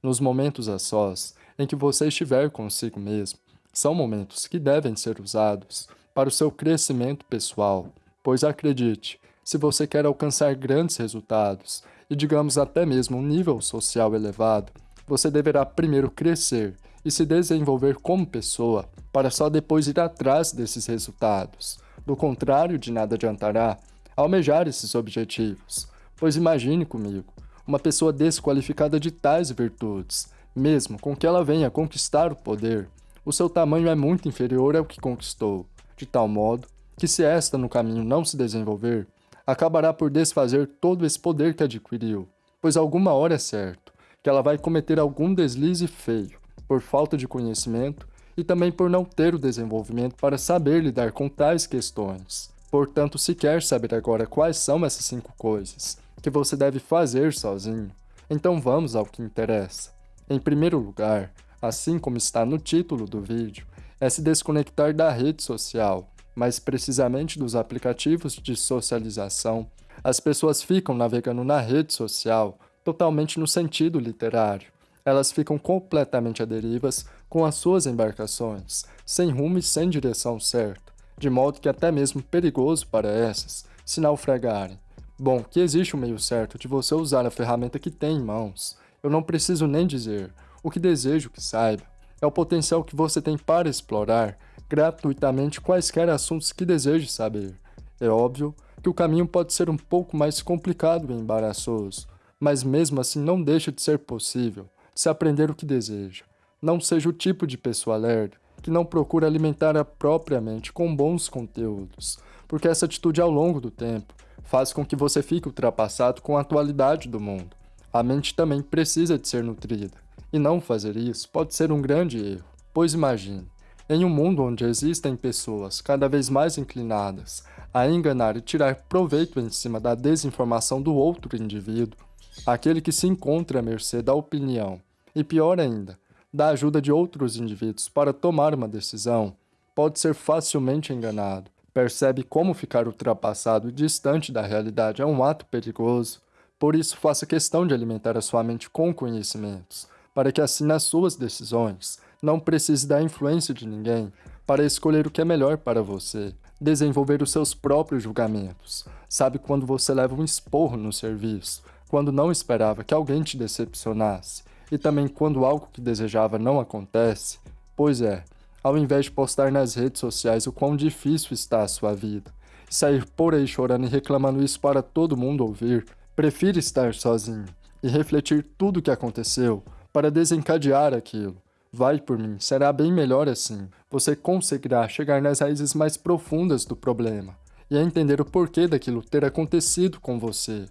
Nos momentos a sós, em que você estiver consigo mesmo, são momentos que devem ser usados para o seu crescimento pessoal, pois acredite, se você quer alcançar grandes resultados e, digamos, até mesmo um nível social elevado, você deverá primeiro crescer e se desenvolver como pessoa para só depois ir atrás desses resultados. Do contrário, de nada adiantará almejar esses objetivos, pois imagine comigo, uma pessoa desqualificada de tais virtudes, mesmo com que ela venha conquistar o poder, o seu tamanho é muito inferior ao que conquistou, de tal modo que se esta no caminho não se desenvolver, acabará por desfazer todo esse poder que adquiriu, pois alguma hora é certo que ela vai cometer algum deslize feio, por falta de conhecimento e também por não ter o desenvolvimento para saber lidar com tais questões. Portanto, se quer saber agora quais são essas cinco coisas que você deve fazer sozinho, então vamos ao que interessa. Em primeiro lugar, assim como está no título do vídeo, é se desconectar da rede social, mais precisamente dos aplicativos de socialização. As pessoas ficam navegando na rede social totalmente no sentido literário. Elas ficam completamente aderivas com as suas embarcações, sem rumo e sem direção certa, de modo que é até mesmo perigoso para essas se naufragarem. Bom, que existe um meio certo de você usar a ferramenta que tem em mãos. Eu não preciso nem dizer. O que desejo que saiba é o potencial que você tem para explorar gratuitamente quaisquer assuntos que deseje saber. É óbvio que o caminho pode ser um pouco mais complicado e embaraçoso, mas mesmo assim não deixa de ser possível de se aprender o que deseja. Não seja o tipo de pessoa lerda que não procura alimentar a própria mente com bons conteúdos, porque essa atitude ao longo do tempo faz com que você fique ultrapassado com a atualidade do mundo. A mente também precisa de ser nutrida, e não fazer isso pode ser um grande erro, pois imagine, em um mundo onde existem pessoas cada vez mais inclinadas a enganar e tirar proveito em cima da desinformação do outro indivíduo, aquele que se encontra à mercê da opinião, e pior ainda, da ajuda de outros indivíduos para tomar uma decisão, pode ser facilmente enganado. Percebe como ficar ultrapassado e distante da realidade é um ato perigoso, por isso faça questão de alimentar a sua mente com conhecimentos, para que assim nas suas decisões não precise da influência de ninguém para escolher o que é melhor para você, desenvolver os seus próprios julgamentos. Sabe quando você leva um esporro no serviço, quando não esperava que alguém te decepcionasse, e também quando algo que desejava não acontece? Pois é, ao invés de postar nas redes sociais o quão difícil está a sua vida, e sair por aí chorando e reclamando isso para todo mundo ouvir, prefira estar sozinho e refletir tudo o que aconteceu para desencadear aquilo. Vai por mim, será bem melhor assim. Você conseguirá chegar nas raízes mais profundas do problema e entender o porquê daquilo ter acontecido com você.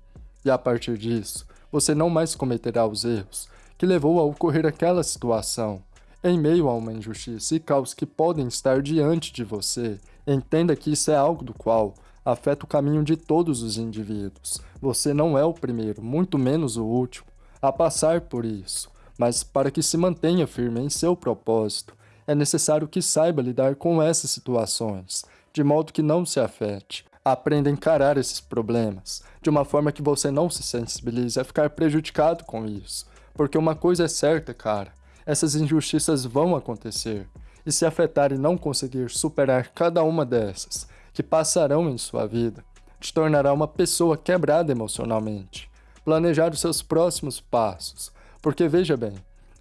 E a partir disso, você não mais cometerá os erros que levou a ocorrer aquela situação. Em meio a uma injustiça e caos que podem estar diante de você, entenda que isso é algo do qual afeta o caminho de todos os indivíduos. Você não é o primeiro, muito menos o último, a passar por isso mas para que se mantenha firme em seu propósito, é necessário que saiba lidar com essas situações, de modo que não se afete. Aprenda a encarar esses problemas, de uma forma que você não se sensibilize a ficar prejudicado com isso. Porque uma coisa é certa, cara, essas injustiças vão acontecer, e se afetar e não conseguir superar cada uma dessas, que passarão em sua vida, te tornará uma pessoa quebrada emocionalmente. Planejar os seus próximos passos, porque veja bem,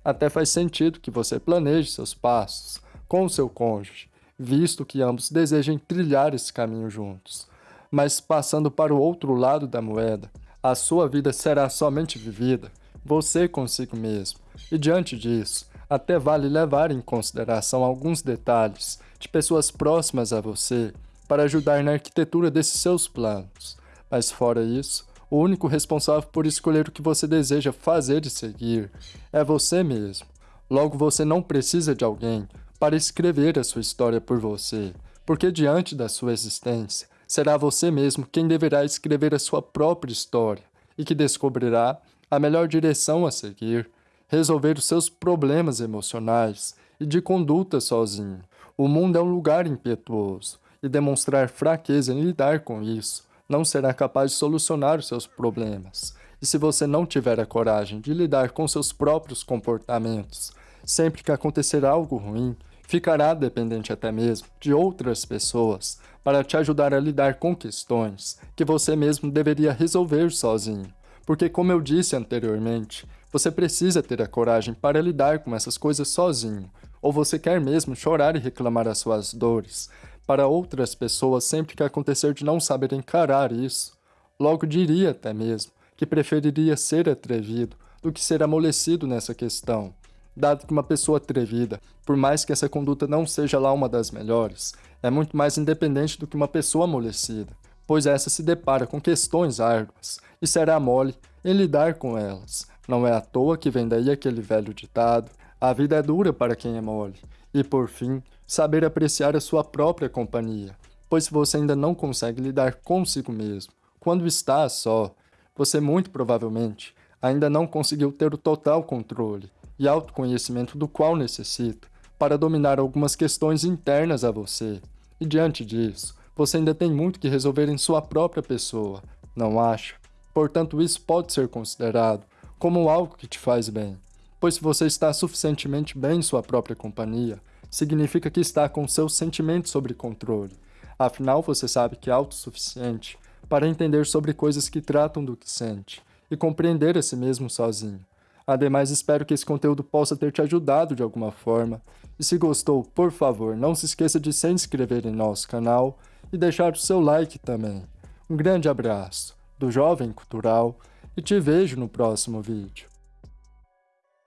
até faz sentido que você planeje seus passos com o seu cônjuge, visto que ambos desejem trilhar esse caminho juntos. Mas passando para o outro lado da moeda, a sua vida será somente vivida, você consigo mesmo. E diante disso, até vale levar em consideração alguns detalhes de pessoas próximas a você para ajudar na arquitetura desses seus planos. Mas fora isso, o único responsável por escolher o que você deseja fazer e seguir é você mesmo. Logo, você não precisa de alguém para escrever a sua história por você, porque diante da sua existência, será você mesmo quem deverá escrever a sua própria história e que descobrirá a melhor direção a seguir, resolver os seus problemas emocionais e de conduta sozinho. O mundo é um lugar impetuoso e demonstrar fraqueza em lidar com isso não será capaz de solucionar os seus problemas. E se você não tiver a coragem de lidar com seus próprios comportamentos, sempre que acontecer algo ruim, ficará dependente até mesmo de outras pessoas para te ajudar a lidar com questões que você mesmo deveria resolver sozinho. Porque, como eu disse anteriormente, você precisa ter a coragem para lidar com essas coisas sozinho, ou você quer mesmo chorar e reclamar as suas dores. Para outras pessoas sempre que acontecer de não saber encarar isso. Logo diria até mesmo que preferiria ser atrevido do que ser amolecido nessa questão, dado que uma pessoa atrevida, por mais que essa conduta não seja lá uma das melhores, é muito mais independente do que uma pessoa amolecida, pois essa se depara com questões árduas e será mole em lidar com elas. Não é à toa que vem daí aquele velho ditado: a vida é dura para quem é mole. E por fim, saber apreciar a sua própria companhia, pois se você ainda não consegue lidar consigo mesmo, quando está só, você muito provavelmente ainda não conseguiu ter o total controle e autoconhecimento do qual necessita para dominar algumas questões internas a você. E diante disso, você ainda tem muito que resolver em sua própria pessoa, não acha? Portanto, isso pode ser considerado como algo que te faz bem, pois se você está suficientemente bem em sua própria companhia, significa que está com seus sentimentos sob controle. Afinal, você sabe que é autossuficiente para entender sobre coisas que tratam do que sente e compreender a si mesmo sozinho. Ademais, espero que esse conteúdo possa ter te ajudado de alguma forma. E se gostou, por favor, não se esqueça de se inscrever em nosso canal e deixar o seu like também. Um grande abraço do Jovem Cultural e te vejo no próximo vídeo.